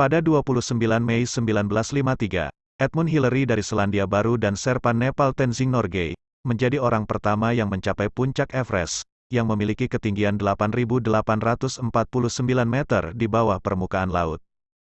Pada 29 Mei 1953, Edmund Hillary dari Selandia Baru dan Serpan Nepal Tenzing Norgay, menjadi orang pertama yang mencapai puncak Everest, yang memiliki ketinggian 8.849 meter di bawah permukaan laut.